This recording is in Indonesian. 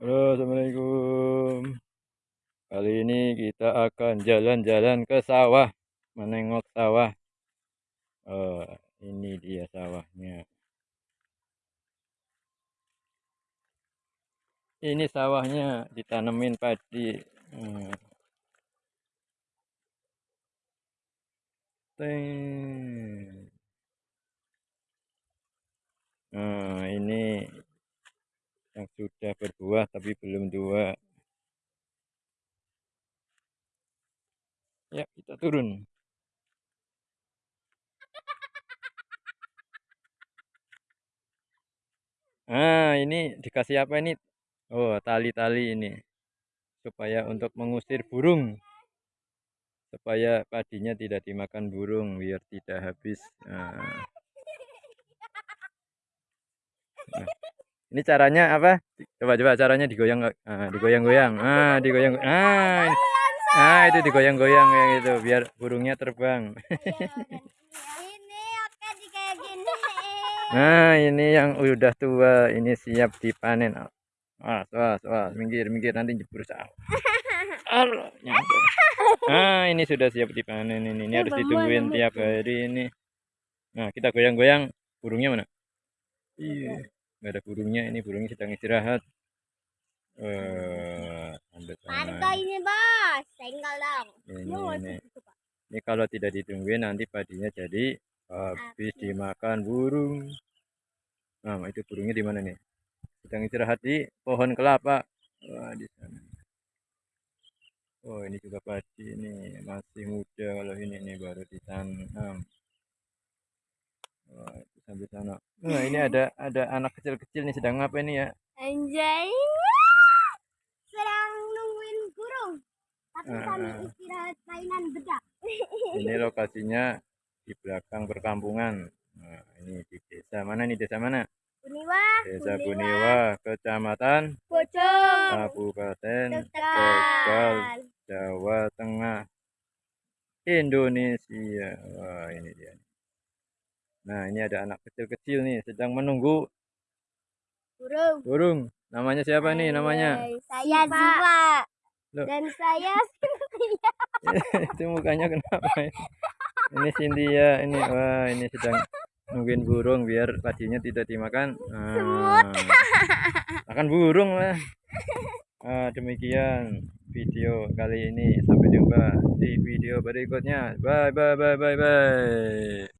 Halo, assalamualaikum. Kali ini kita akan jalan-jalan ke sawah, menengok sawah. Oh, ini dia sawahnya. Ini sawahnya ditanemin padi. Hmm ini yang sudah berbuah tapi belum tua. Ya, kita turun. Ah, ini dikasih apa ini? Oh, tali-tali ini. Supaya untuk mengusir burung. Supaya padinya tidak dimakan burung biar tidak habis. Nah. Nah. Ini caranya apa? Coba coba caranya digoyang ah, digoyang-goyang. Ah, digoyang. Ah, ini. ah itu digoyang-goyang kayak gitu biar burungnya terbang. Nah, ini yang udah tua, ini siap dipanen. Wah, wah, wah, minggir, minggir nanti jebur sawah. Nah, ini sudah siap dipanen ini. Ini harus ditungguin tiap hari ini. Nah, kita goyang-goyang burungnya mana? Iya nggak ada burungnya ini burungnya sedang istirahat. Eh harga ini bos. Tinggal dong. Ini, ini. ini kalau tidak ditungguin nanti padinya jadi habis dimakan burung. Nah itu burungnya di mana nih? Sedang istirahat di pohon kelapa. Wah, di sana. Oh ini juga padi ini masih muda kalau ini nih baru ditanam Wah, itu sampai sana. Nah, ini ada ada anak kecil-kecil nih sedang ngapain nih ya? Anjay. Sedang nungguin burung. Tapi uh, kami istirahat mainan bedak. Ini lokasinya di belakang perkampungan. Nah, ini di desa mana nih? Desa mana? Buniwa. Desa Buniwa, Kecamatan Bojong, Kabupaten Tegal, Jawa Tengah, Indonesia. Wah, ini dia. Nah, ini ada anak kecil-kecil nih sedang menunggu burung. Burung. Namanya siapa nih namanya? Saya Ziva. Dan saya Cynthia. Itu mukanya kenapa? Ya? Ini Cynthia ini wah ini sedang nungguin burung biar padinya tidak dimakan. Nah, makan burung lah. Nah, demikian video kali ini. Sampai jumpa di video berikutnya. Bye bye bye bye bye.